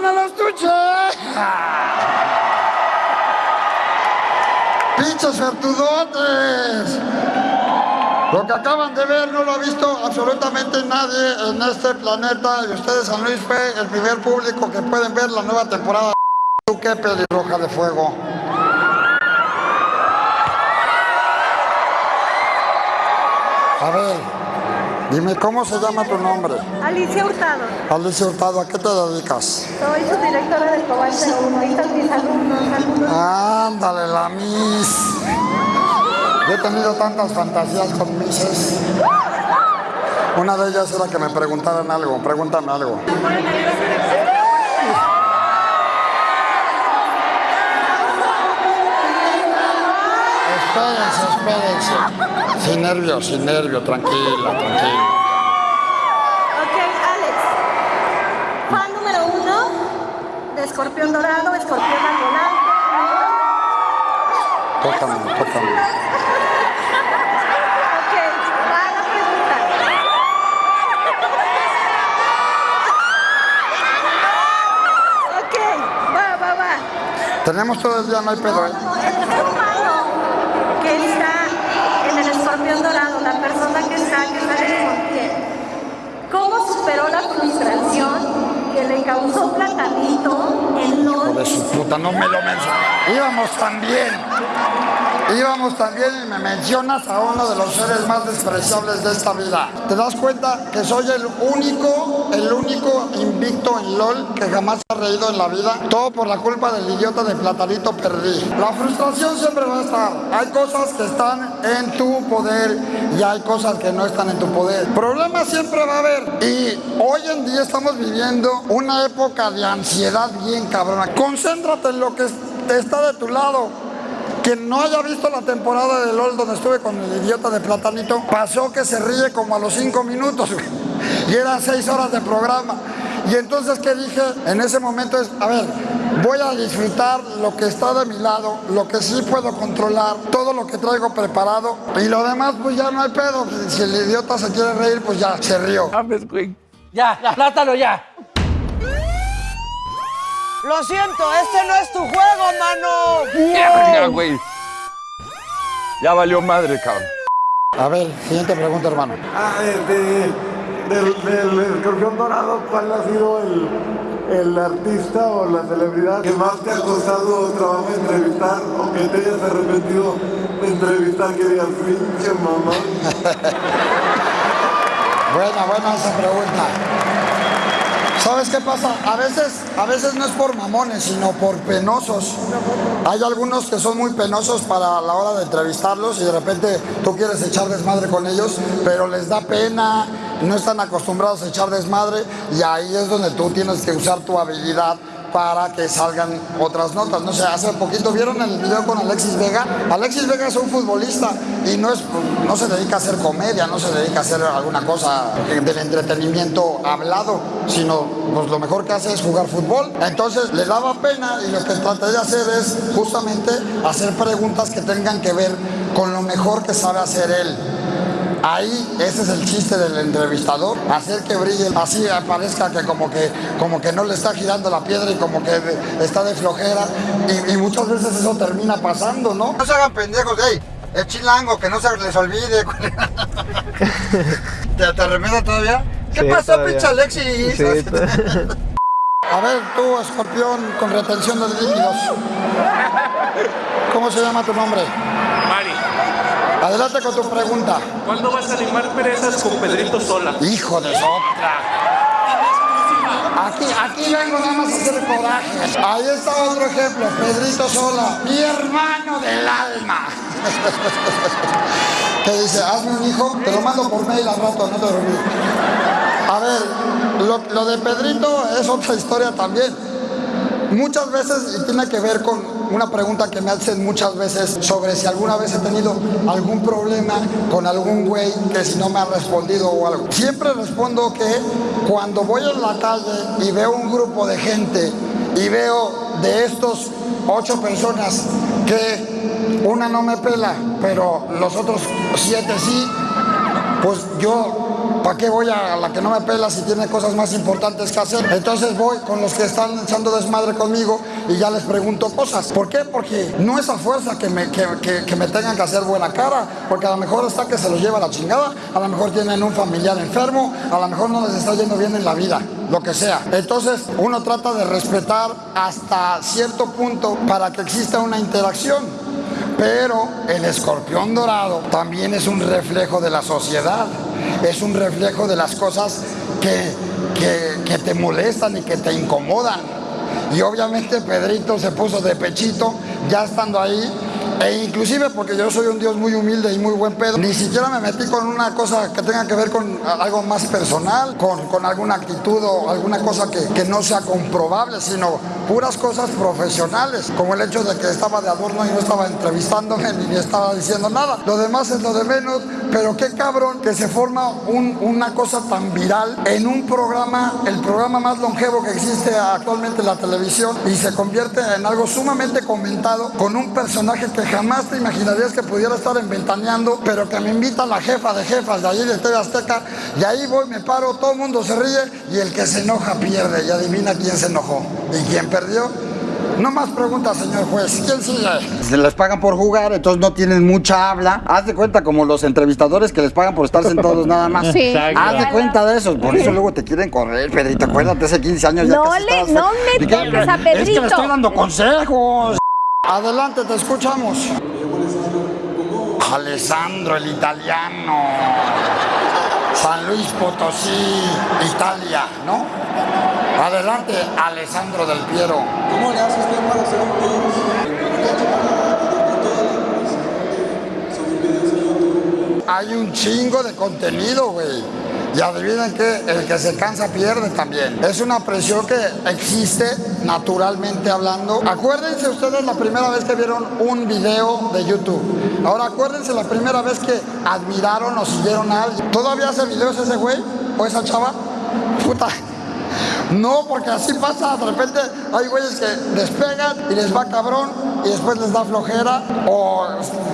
en el estuche! ¡Pinches vertudotes! Lo que acaban de ver no lo ha visto absolutamente nadie en este planeta y ustedes, San Luis, fue el primer público que pueden ver la nueva temporada de ¡Qué pelirroja de fuego! A ver, dime, ¿cómo se llama tu nombre? Alicia Hurtado. Alicia Hurtado, ¿a qué te dedicas? Soy subdirectora del Cobal 01. Ahí están mis alumnos, alumnos. Ándale, la Miss. Yo he tenido tantas fantasías con Misses. Una de ellas era que me preguntaran algo. Pregúntame algo. Espérense, espérense. Sin nervios, sin nervios, tranquila, tranquila. Ok, Alex. Fan número uno de Escorpión Dorado, Escorpión al volante. Tócame, tócame. Ok, va la pregunta. Ok, va, va, va. Tenemos todo el día, no hay pedo, ¿eh? No, el ser humano que está en el escorpión dorado, la persona que está, que está en el escorpión, ¿cómo superó la frustración que le causó Platanito en Hijo de su puta, no me lo mencionas. Íbamos tan bien. Íbamos tan bien y me mencionas a uno de los seres más despreciables de esta vida. ¿Te das cuenta que soy el único, el único invicto en LOL que jamás ha reído en la vida? Todo por la culpa del idiota de Platanito perdí. La frustración siempre va a estar. Hay cosas que están en tu poder y hay cosas que no están en tu poder. Problemas siempre va a haber. Y hoy en día estamos viviendo una época de ansiedad bien cabrona. Concéntrate en lo que está de tu lado. Quien no haya visto la temporada de LOL donde estuve con el idiota de Platanito, pasó que se ríe como a los cinco minutos. güey. Y eran seis horas de programa. Y entonces, ¿qué dije? En ese momento es, a ver, voy a disfrutar lo que está de mi lado, lo que sí puedo controlar, todo lo que traigo preparado. Y lo demás, pues ya no hay pedo. Si el idiota se quiere reír, pues ya se rió. Ya, ya, plátano ya. Lo siento, este no es tu juego, mano. Ya, güey. Ya valió madre, cabrón. A ver, siguiente pregunta, hermano. Ah, del, del escorpión dorado, ¿cuál ha sido el, el artista o la celebridad que más te ha costado trabajo entrevistar o que te hayas arrepentido de entrevistar que digas, pinche mamá? Buena, buena esa pregunta. ¿Sabes qué pasa? A veces, a veces no es por mamones, sino por penosos. Hay algunos que son muy penosos para la hora de entrevistarlos y de repente tú quieres echar desmadre con ellos, pero les da pena, no están acostumbrados a echar desmadre y ahí es donde tú tienes que usar tu habilidad para que salgan otras notas. No sé, hace poquito vieron el video con Alexis Vega. Alexis Vega es un futbolista y no, es, no se dedica a hacer comedia, no se dedica a hacer alguna cosa del entretenimiento hablado, sino pues, lo mejor que hace es jugar fútbol. Entonces le daba pena y lo que traté de hacer es justamente hacer preguntas que tengan que ver con lo mejor que sabe hacer él. Ahí ese es el chiste del entrevistador, hacer que brille, así parezca que como que como que no le está girando la piedra y como que de- está de flojera y, y muchas veces eso termina pasando, ¿no? No se hagan pendejos, hey, es chilango, que no se les olvide. ¿Te, te todavía? ¿Qué Sí, pasó, pinche Alexis? Sí, A ver, tú, escorpión con retención de líquidos. ¿Cómo se llama tu nombre? Adelante con tu pregunta. ¿cuándo vas a animar perezas con Pedrito Sola? Hijo de sotra. Aquí, aquí vengo nada más a hacer coraje. Ahí está otro ejemplo, Pedrito Sola, mi hermano del alma. Que dice, hazme un hijo, te lo mando por mail al rato, no te dormí. A ver, lo, lo de Pedrito es otra historia también. Muchas veces, tiene que ver con una pregunta que me hacen muchas veces sobre si alguna vez he tenido algún problema con algún güey que si no me ha respondido o algo. Siempre respondo que cuando voy en la calle y veo un grupo de gente y veo de estos ocho personas que una no me pela, pero los otros siete sí, pues yo, ¿para qué voy a la que no me pela si tiene cosas más importantes que hacer? Entonces voy con los que están echando desmadre conmigo y ya les pregunto cosas. ¿Por qué? Porque no es a fuerza que me, que, que- que me tengan que hacer buena cara, porque a lo mejor está que se los lleva la chingada, a lo mejor tienen un familiar enfermo, a lo mejor no les está yendo bien en la vida, lo que sea. Entonces uno trata de respetar hasta cierto punto para que exista una interacción. Pero el escorpión dorado también es un reflejo de la sociedad, es un reflejo de las cosas que, que- te molestan y que te incomodan. Y obviamente Pedrito se puso de pechito ya estando ahí. E inclusive porque yo soy un Dios muy humilde y muy buen pedo, ni siquiera me metí con una cosa que tenga que ver con algo más personal, con, con alguna actitud o alguna cosa que, que no sea comprobable, sino puras cosas profesionales, como el hecho de que estaba de adorno y no estaba entrevistándome ni estaba diciendo nada. Lo demás es lo de menos, pero qué cabrón que se forma un- una cosa tan viral en un programa, el programa más longevo que existe actualmente en la televisión y se convierte en algo sumamente comentado con un personaje que jamás te imaginarías que pudiera estar inventaneando, pero que me invita la jefa de jefas de allí de TV Azteca y ahí voy, me paro, todo el mundo se ríe y el que se enoja pierde y adivina quién se enojó y quién perdió. No más preguntas, señor juez. ¿Quién sigue? Se les pagan por jugar, entonces no tienen mucha habla. Haz de cuenta como los entrevistadores que les pagan por estar sentados nada más. Sí. Haz de cuenta de eso. Por eso luego te quieren correr, Pedrito. Acuérdate, hace 15 años ya No le- no me toques a Es que Pedrito. le estoy dando consejos. Adelante, te escuchamos. Alessandro, el italiano. San Luis Potosí, Italia, ¿no? Adelante, Alessandro del Piero. ¿Cómo le hace usted para hacer un Hay un chingo de contenido, güey. Y adivinen que el que se cansa pierde también. Es una presión que existe naturalmente hablando. Acuérdense ustedes la primera vez que vieron un video de YouTube. Ahora acuérdense la primera vez que admiraron o siguieron a alguien. ¿Todavía hace videos ese güey o esa chava? Puta. No, porque así pasa, de repente hay güeyes que despegan y les va cabrón y después les da flojera o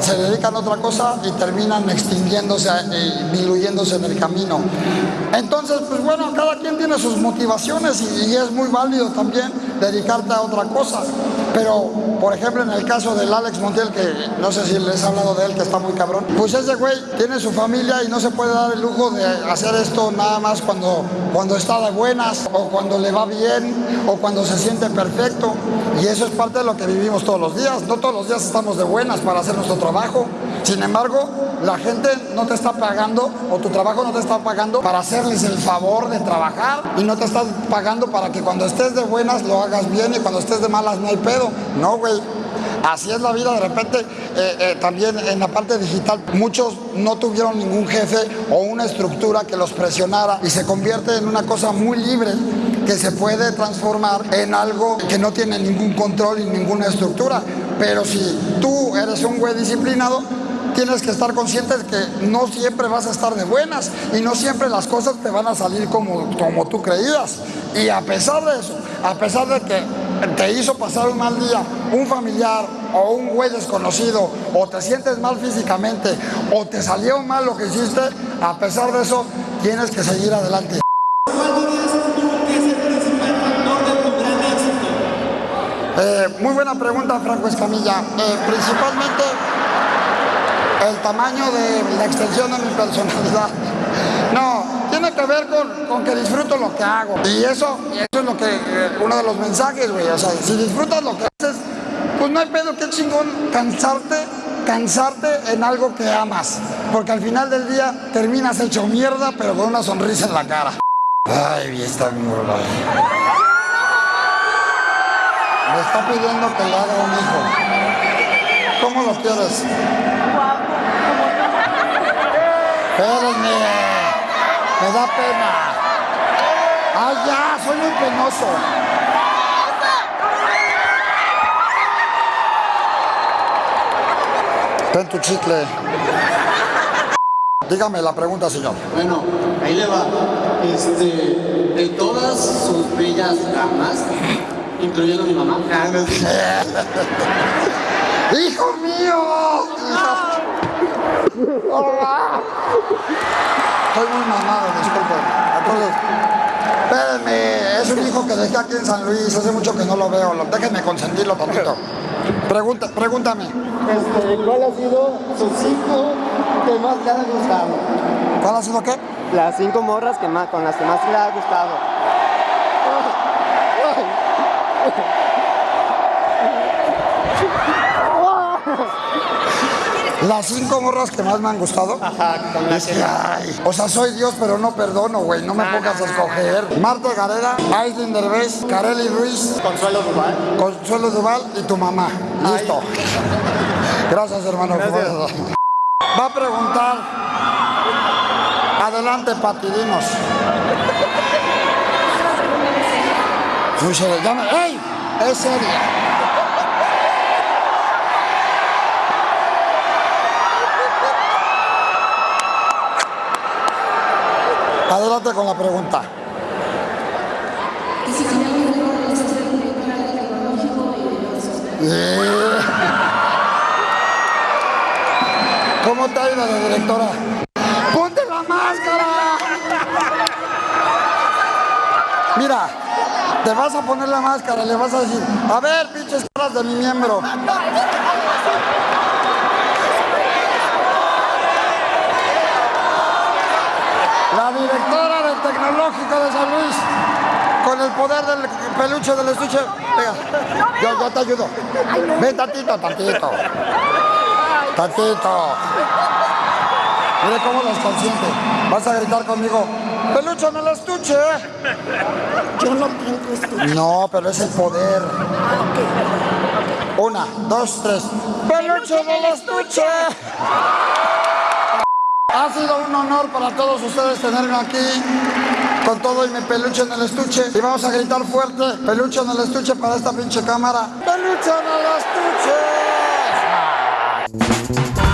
se dedican a otra cosa y terminan extinguiéndose y diluyéndose en el camino. Entonces, pues bueno, cada quien tiene sus motivaciones y, y es muy válido también dedicarte a otra cosa. Pero, por ejemplo, en el caso del Alex Montiel, que no sé si les he hablado de él, que está muy cabrón, pues ese güey tiene su familia y no se puede dar el lujo de hacer esto nada más cuando, cuando está de buenas o cuando le va bien o cuando se siente perfecto. Y eso es parte de lo que vivimos todos los días. No todos los días estamos de buenas para hacer nuestro trabajo. Sin embargo, la gente no te está pagando o tu trabajo no te está pagando para hacerles el favor de trabajar y no te estás pagando para que cuando estés de buenas lo hagas bien y cuando estés de malas no hay pedo. No, güey. Así es la vida, de repente eh, eh, también en la parte digital muchos no tuvieron ningún jefe o una estructura que los presionara y se convierte en una cosa muy libre que se puede transformar en algo que no tiene ningún control y ninguna estructura. Pero si tú eres un güey disciplinado, tienes que estar consciente de que no siempre vas a estar de buenas y no siempre las cosas te van a salir como, como tú creías. Y a pesar de eso, a pesar de que te hizo pasar un mal día un familiar o un güey desconocido o te sientes mal físicamente o te salió mal lo que hiciste, a pesar de eso tienes que seguir adelante. Muy buena pregunta, Franco Escamilla. Eh, principalmente el tamaño de la extensión de mi personalidad. No, tiene que ver con, con que disfruto lo que hago. Y eso, eso es lo que, eh, uno de los mensajes, güey. O sea, si disfrutas lo que haces, pues no hay pedo, qué chingón cansarte, cansarte en algo que amas. Porque al final del día terminas hecho mierda, pero con una sonrisa en la cara. Ay, está bien, Me está pidiendo que le haga un hijo. ¿Cómo lo quieres? Espérenme. Me da pena. ¡Ay, ya! Soy muy penoso. Ten tu chicle. Dígame la pregunta, señor. Bueno, ahí le va. Este, de todas sus bellas damas, incluyendo a mi mamá. ¡Hijo mío! Hija- Estoy muy mamado, disculpen. Entonces, espérenme, es un hijo que dejé aquí en San Luis, hace mucho que no lo veo, déjenme consentirlo tantito. Pregunta, pregúntame, Este, ¿Cuál ha sido sus cinco que más le han gustado? ¿cuál ha sido qué? Las cinco morras que más, con las que más le ha gustado. Las cinco morras que más me han gustado. Ajá, con las que, ay, o sea, soy Dios, pero no perdono, güey. No me pongas a escoger. Marta Gareda, Aislinn Derbez, Kareli Ruiz, Consuelo Duval. Consuelo Duval y tu mamá. Listo. Gracias, hermano. Va a preguntar. Adelante, patidinos. Se llama. ¡Ey! Es seria. Adelante con la pregunta. Eh. ¿Cómo te ha ido de directora? ¡Ponte la máscara! Mira, te vas a poner la máscara le vas a decir, a ver, pinches caras de mi miembro. La directora del Tecnológico de San Luis, con el poder del peluche del estuche. Venga, yo, yo te ayudo. Ven tantito, tantito. Tantito. Mire cómo los consiente. Vas a gritar conmigo. ¡Peluche en el estuche! Yo no tengo estuche. No, pero es el poder. Una, dos, tres. ¡Peluche en el estuche! Ha sido un honor para todos ustedes tenerme aquí con todo y mi peluche en el estuche. Y vamos a gritar fuerte, peluche en el estuche para esta pinche cámara. ¡Peluche en el estuche!